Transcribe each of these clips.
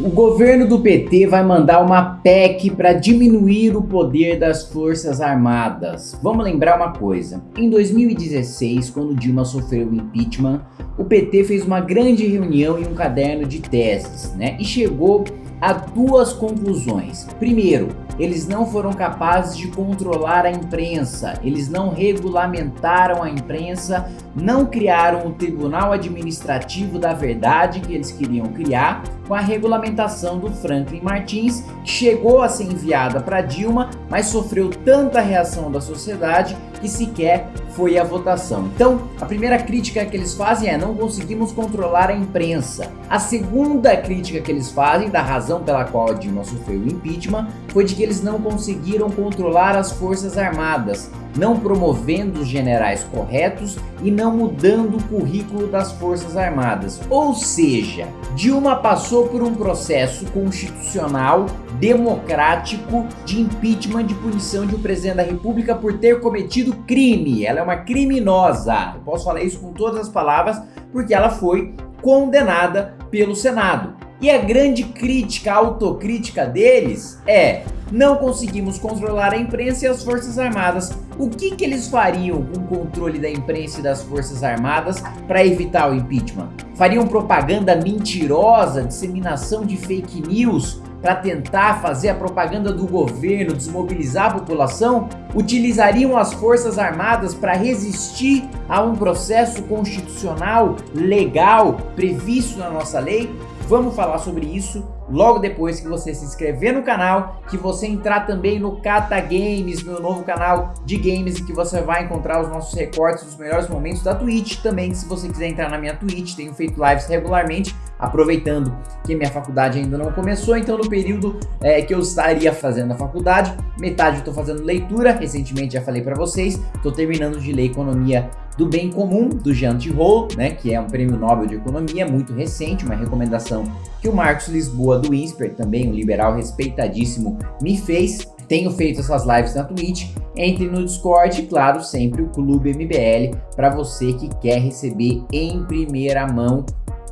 O governo do PT vai mandar uma PEC para diminuir o poder das Forças Armadas. Vamos lembrar uma coisa, em 2016, quando Dilma sofreu o impeachment, o PT fez uma grande reunião em um caderno de teses, né? E chegou a duas conclusões. Primeiro, eles não foram capazes de controlar a imprensa, eles não regulamentaram a imprensa, não criaram o Tribunal Administrativo da Verdade que eles queriam criar, com a regulamentação do Franklin Martins, que chegou a ser enviada para Dilma, mas sofreu tanta reação da sociedade que sequer foi a votação. Então, a primeira crítica que eles fazem é não conseguimos controlar a imprensa. A segunda crítica que eles fazem, da razão pela qual a Dilma sofreu o impeachment, foi de que eles não conseguiram controlar as forças armadas, não promovendo os generais corretos e não mudando o currículo das forças armadas. Ou seja, Dilma passou por um processo constitucional democrático de impeachment de punição de um presidente da república por ter cometido crime. Ela é uma criminosa. Eu posso falar isso com todas as palavras porque ela foi condenada pelo Senado. E a grande crítica, a autocrítica deles é não conseguimos controlar a imprensa e as forças armadas. O que, que eles fariam com o controle da imprensa e das forças armadas para evitar o impeachment? Fariam propaganda mentirosa, disseminação de fake news para tentar fazer a propaganda do governo, desmobilizar a população? Utilizariam as forças armadas para resistir a um processo constitucional legal previsto na nossa lei? Vamos falar sobre isso logo depois que você se inscrever no canal, que você entrar também no Cata Games, meu novo canal de games, que você vai encontrar os nossos recortes dos melhores momentos da Twitch. Também, se você quiser entrar na minha Twitch, tenho feito lives regularmente, aproveitando que minha faculdade ainda não começou, então no período é, que eu estaria fazendo a faculdade, metade eu estou fazendo leitura, recentemente já falei para vocês, estou terminando de ler Economia do Bem Comum, do Jean Tirole, né, que é um prêmio Nobel de Economia muito recente, uma recomendação que o Marcos Lisboa do INSPER, também um liberal respeitadíssimo, me fez. Tenho feito essas lives na Twitch, entre no Discord claro, sempre o Clube MBL, para você que quer receber em primeira mão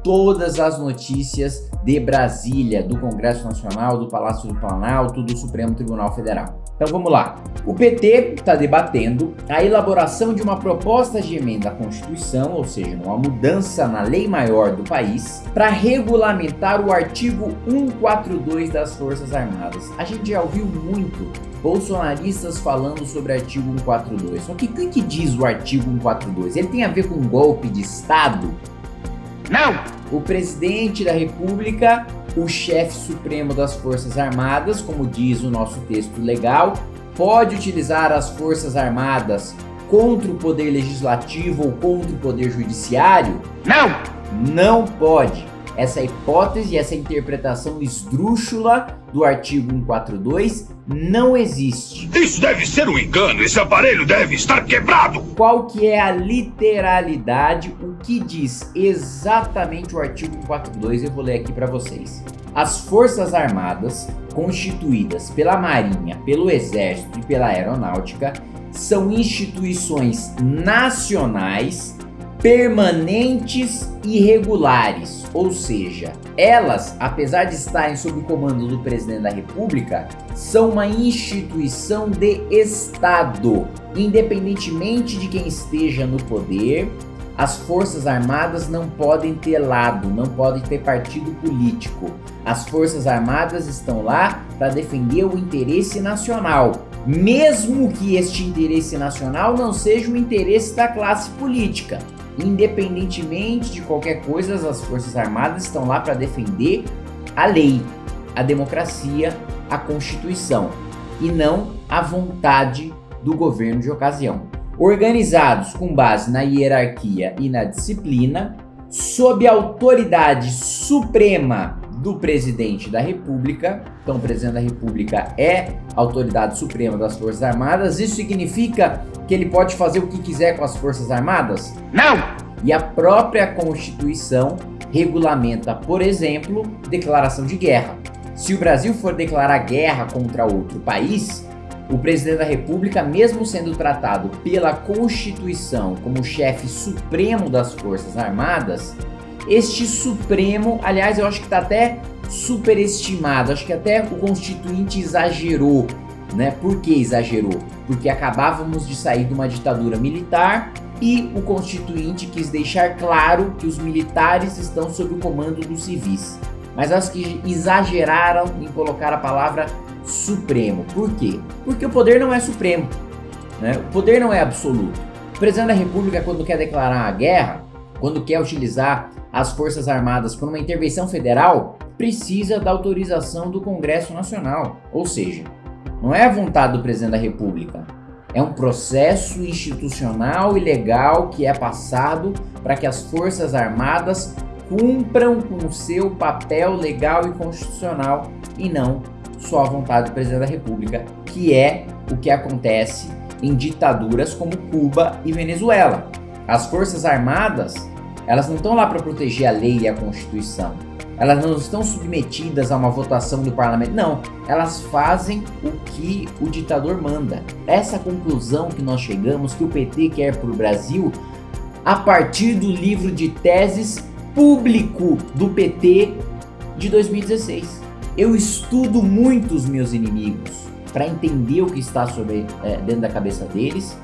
todas as notícias de Brasília, do Congresso Nacional, do Palácio do Planalto, do Supremo Tribunal Federal. Então vamos lá. O PT está debatendo a elaboração de uma proposta de emenda à Constituição, ou seja, uma mudança na lei maior do país, para regulamentar o artigo 142 das Forças Armadas. A gente já ouviu muito bolsonaristas falando sobre o artigo 142. Só que o que diz o artigo 142? Ele tem a ver com golpe de Estado? Não! O presidente da república, o chefe supremo das forças armadas, como diz o nosso texto legal, pode utilizar as forças armadas contra o poder legislativo ou contra o poder judiciário? Não! Não pode essa hipótese, essa interpretação esdrúxula do artigo 142 não existe. Isso deve ser um engano, esse aparelho deve estar quebrado! Qual que é a literalidade, o que diz exatamente o artigo 142, eu vou ler aqui para vocês. As Forças Armadas, constituídas pela Marinha, pelo Exército e pela Aeronáutica, são instituições nacionais permanentes e regulares, ou seja, elas, apesar de estarem sob o comando do presidente da república, são uma instituição de Estado, independentemente de quem esteja no poder, as forças armadas não podem ter lado, não podem ter partido político. As forças armadas estão lá para defender o interesse nacional, mesmo que este interesse nacional não seja o interesse da classe política. Independentemente de qualquer coisa, as Forças Armadas estão lá para defender a lei, a democracia, a Constituição e não a vontade do governo de ocasião. Organizados com base na hierarquia e na disciplina, sob a autoridade suprema do presidente da república, então o presidente da república é autoridade suprema das forças armadas, isso significa que ele pode fazer o que quiser com as forças armadas? Não! E a própria constituição regulamenta, por exemplo, declaração de guerra. Se o Brasil for declarar guerra contra outro país, o presidente da república, mesmo sendo tratado pela constituição como chefe supremo das forças armadas, este supremo, aliás eu acho que está até superestimado. Acho que até o constituinte exagerou, né? Por que exagerou? Porque acabávamos de sair de uma ditadura militar e o constituinte quis deixar claro que os militares estão sob o comando dos civis. Mas acho que exageraram em colocar a palavra supremo. Por quê? Porque o poder não é supremo. Né? O poder não é absoluto. O presidente da república, quando quer declarar a guerra, quando quer utilizar as forças armadas por uma intervenção federal, precisa da autorização do Congresso Nacional. Ou seja, não é a vontade do presidente da república, é um processo institucional e legal que é passado para que as forças armadas cumpram com o seu papel legal e constitucional e não só a vontade do presidente da república, que é o que acontece em ditaduras como Cuba e Venezuela. As forças armadas, elas não estão lá para proteger a lei e a constituição. Elas não estão submetidas a uma votação do parlamento. Não, elas fazem o que o ditador manda. Essa conclusão que nós chegamos, que o PT quer para o Brasil, a partir do livro de teses público do PT de 2016. Eu estudo muito os meus inimigos para entender o que está sobre, é, dentro da cabeça deles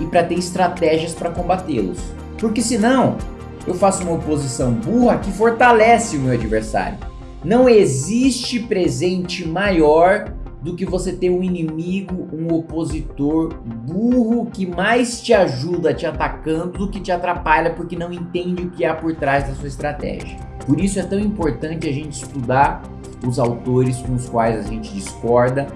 e para ter estratégias para combatê-los. Porque senão eu faço uma oposição burra que fortalece o meu adversário. Não existe presente maior do que você ter um inimigo, um opositor burro que mais te ajuda te atacando do que te atrapalha porque não entende o que há por trás da sua estratégia. Por isso é tão importante a gente estudar os autores com os quais a gente discorda.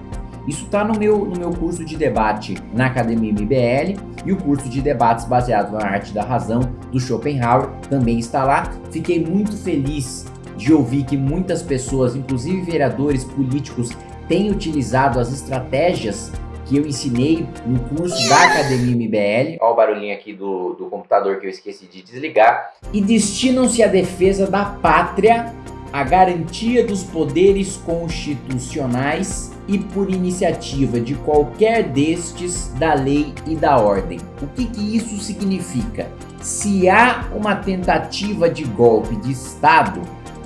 Isso está no meu, no meu curso de debate na Academia MBL e o curso de debates baseado na arte da razão do Schopenhauer também está lá. Fiquei muito feliz de ouvir que muitas pessoas, inclusive vereadores políticos, tem utilizado as estratégias que eu ensinei no curso da Academia MBL, olha o barulhinho aqui do, do computador que eu esqueci de desligar, e destinam-se à defesa da pátria, à garantia dos poderes constitucionais e por iniciativa de qualquer destes da lei e da ordem. O que, que isso significa? Se há uma tentativa de golpe de Estado,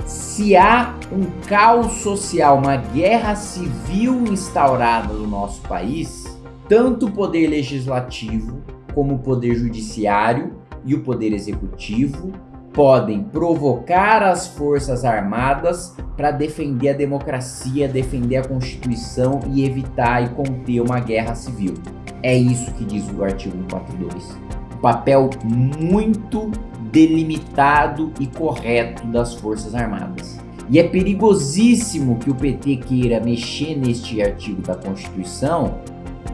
se há um caos social, uma guerra civil instaurada no nosso país, tanto o poder legislativo como o poder judiciário e o poder executivo podem provocar as forças armadas para defender a democracia, defender a Constituição e evitar e conter uma guerra civil. É isso que diz o artigo 142. Papel muito delimitado e correto das Forças Armadas. E é perigosíssimo que o PT queira mexer neste artigo da Constituição,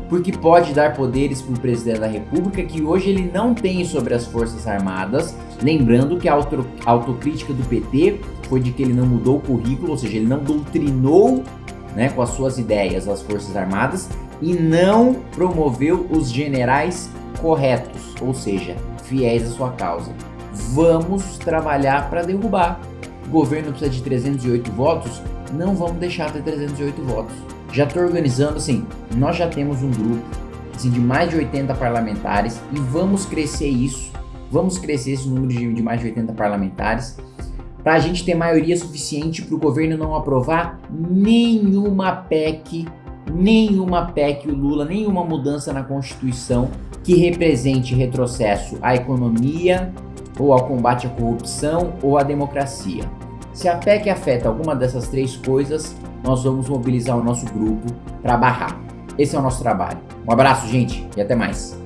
porque pode dar poderes para o presidente da República que hoje ele não tem sobre as Forças Armadas. Lembrando que a auto autocrítica do PT foi de que ele não mudou o currículo, ou seja, ele não doutrinou né, com as suas ideias as Forças Armadas e não promoveu os generais corretos, ou seja, fiéis à sua causa vamos trabalhar para derrubar. O governo precisa de 308 votos, não vamos deixar ter 308 votos. Já estou organizando assim, nós já temos um grupo assim, de mais de 80 parlamentares e vamos crescer isso, vamos crescer esse número de, de mais de 80 parlamentares para a gente ter maioria suficiente para o governo não aprovar nenhuma PEC, nenhuma PEC o Lula, nenhuma mudança na Constituição que represente retrocesso à economia, ou ao combate à corrupção ou à democracia. Se a PEC afeta alguma dessas três coisas, nós vamos mobilizar o nosso grupo para barrar. Esse é o nosso trabalho. Um abraço, gente, e até mais.